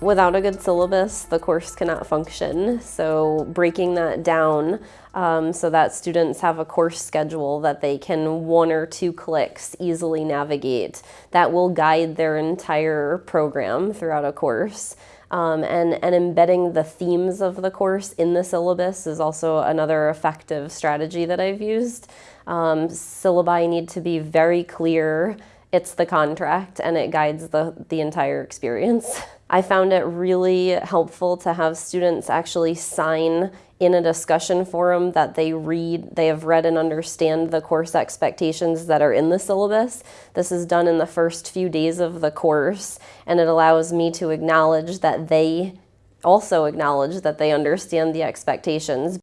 Without a good syllabus, the course cannot function. So breaking that down um, so that students have a course schedule that they can one or two clicks easily navigate that will guide their entire program throughout a course. Um, and, and embedding the themes of the course in the syllabus is also another effective strategy that I've used. Um, syllabi need to be very clear. It's the contract and it guides the, the entire experience. I found it really helpful to have students actually sign in a discussion forum that they read, they have read and understand the course expectations that are in the syllabus. This is done in the first few days of the course and it allows me to acknowledge that they also acknowledge that they understand the expectations